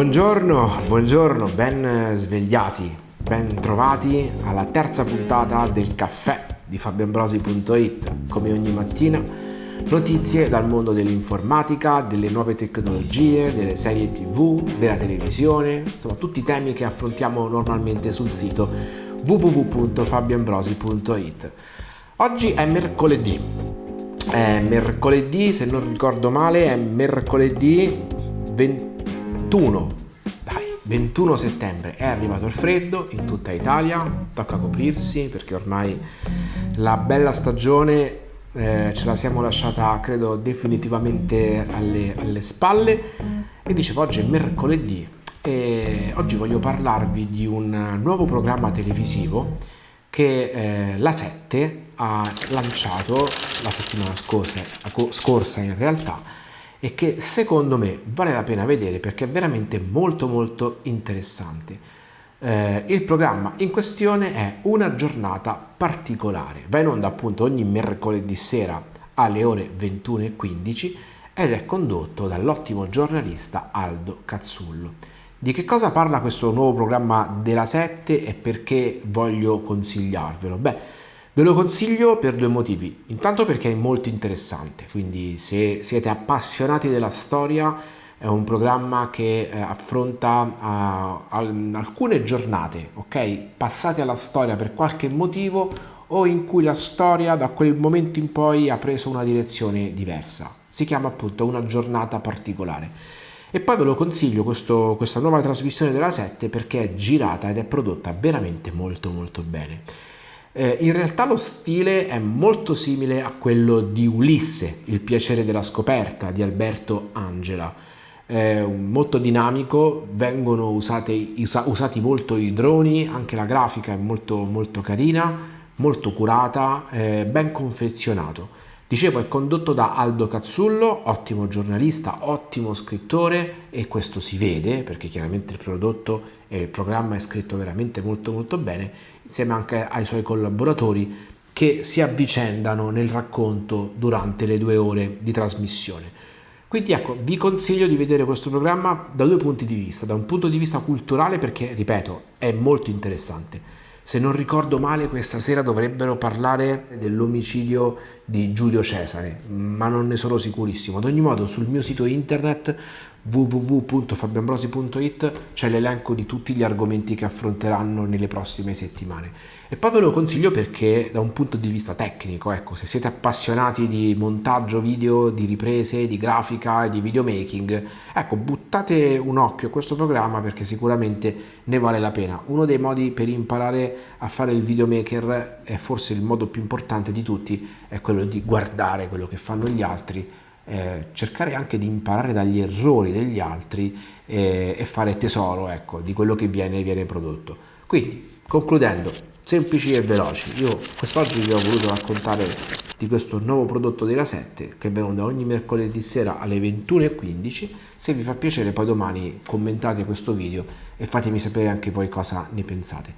Buongiorno, buongiorno, ben svegliati, ben trovati alla terza puntata del caffè di fabioambrosi.it. Come ogni mattina, notizie dal mondo dell'informatica, delle nuove tecnologie, delle serie tv, della televisione, insomma tutti i temi che affrontiamo normalmente sul sito www.fabioambrosi.it. Oggi è mercoledì, è mercoledì, se non ricordo male, è mercoledì 20 21, dai, 21 settembre. È arrivato il freddo in tutta Italia, tocca coprirsi perché ormai la bella stagione eh, ce la siamo lasciata credo definitivamente alle, alle spalle. E dicevo oggi è mercoledì e oggi voglio parlarvi di un nuovo programma televisivo che eh, la 7 ha lanciato la settimana scorsa, scorsa in realtà e che secondo me vale la pena vedere perché è veramente molto molto interessante. Eh, il programma in questione è Una giornata particolare, va in onda appunto ogni mercoledì sera alle ore 21.15 ed è condotto dall'ottimo giornalista Aldo Cazzullo. Di che cosa parla questo nuovo programma della 7 e perché voglio consigliarvelo? Beh, Ve lo consiglio per due motivi. Intanto perché è molto interessante, quindi se siete appassionati della storia è un programma che eh, affronta uh, al, alcune giornate, ok? Passate alla storia per qualche motivo o in cui la storia da quel momento in poi ha preso una direzione diversa. Si chiama appunto una giornata particolare. E poi ve lo consiglio questo, questa nuova trasmissione della 7 perché è girata ed è prodotta veramente molto molto bene. Eh, in realtà lo stile è molto simile a quello di Ulisse, Il piacere della scoperta di Alberto Angela. È molto dinamico, vengono usate, usa, usati molto i droni, anche la grafica è molto, molto carina, molto curata, eh, ben confezionato. Dicevo, è condotto da Aldo Cazzullo, ottimo giornalista, ottimo scrittore e questo si vede perché chiaramente il prodotto e il programma è scritto veramente molto molto bene insieme anche ai suoi collaboratori che si avvicendano nel racconto durante le due ore di trasmissione. Quindi ecco, vi consiglio di vedere questo programma da due punti di vista, da un punto di vista culturale perché, ripeto, è molto interessante. Se non ricordo male, questa sera dovrebbero parlare dell'omicidio di Giulio Cesare, ma non ne sono sicurissimo. Ad ogni modo, sul mio sito internet www.fabiambrosi.it c'è l'elenco di tutti gli argomenti che affronteranno nelle prossime settimane. E poi ve lo consiglio perché da un punto di vista tecnico ecco se siete appassionati di montaggio video di riprese di grafica e di videomaking ecco buttate un occhio a questo programma perché sicuramente ne vale la pena. Uno dei modi per imparare a fare il videomaker è forse il modo più importante di tutti è quello di guardare quello che fanno gli altri eh, cercare anche di imparare dagli errori degli altri eh, e fare tesoro ecco, di quello che viene, viene prodotto. Quindi, concludendo, semplici e veloci, io quest'oggi vi ho voluto raccontare di questo nuovo prodotto della 7 che da ogni mercoledì sera alle 21.15 se vi fa piacere poi domani commentate questo video e fatemi sapere anche voi cosa ne pensate.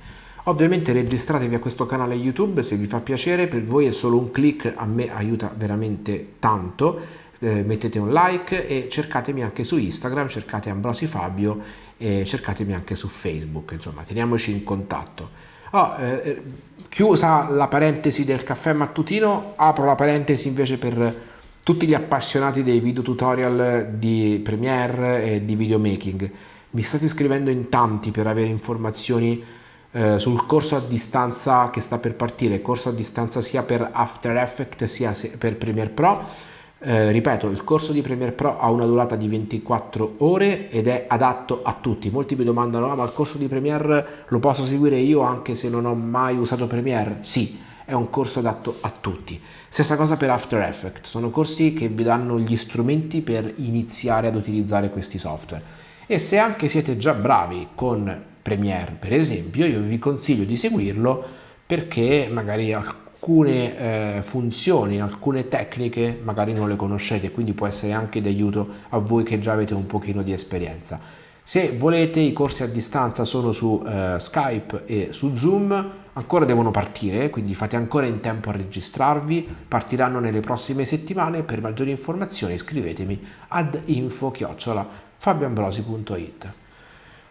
Ovviamente registratevi a questo canale youtube se vi fa piacere per voi è solo un click a me aiuta veramente tanto eh, mettete un like e cercatemi anche su Instagram, cercate Ambrosi Fabio e cercatemi anche su Facebook, insomma teniamoci in contatto. Oh, eh, chiusa la parentesi del caffè mattutino, apro la parentesi invece per tutti gli appassionati dei video tutorial di Premiere e di videomaking. Mi state scrivendo in tanti per avere informazioni eh, sul corso a distanza che sta per partire, corso a distanza sia per After Effects sia per Premiere Pro eh, ripeto, il corso di Premiere Pro ha una durata di 24 ore ed è adatto a tutti. Molti mi domandano, ah, ma il corso di Premiere lo posso seguire io anche se non ho mai usato Premiere? Sì, è un corso adatto a tutti. Stessa cosa per After Effects, sono corsi che vi danno gli strumenti per iniziare ad utilizzare questi software. E se anche siete già bravi con Premiere, per esempio, io vi consiglio di seguirlo perché magari alcune eh, funzioni, alcune tecniche magari non le conoscete, quindi può essere anche d'aiuto a voi che già avete un pochino di esperienza. Se volete i corsi a distanza sono su eh, Skype e su Zoom, ancora devono partire, quindi fate ancora in tempo a registrarvi, partiranno nelle prossime settimane, per maggiori informazioni scrivetemi ad info-fabioambrosi.it.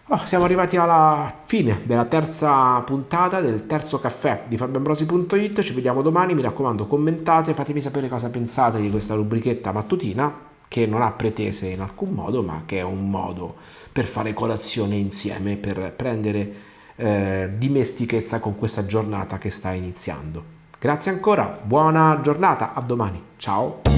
Oh, siamo arrivati alla fine della terza puntata del terzo caffè di fabioambrosi.it. Ci vediamo domani. Mi raccomando, commentate, fatemi sapere cosa pensate di questa rubrichetta mattutina che non ha pretese in alcun modo, ma che è un modo per fare colazione insieme, per prendere eh, dimestichezza con questa giornata che sta iniziando. Grazie ancora, buona giornata, a domani. Ciao.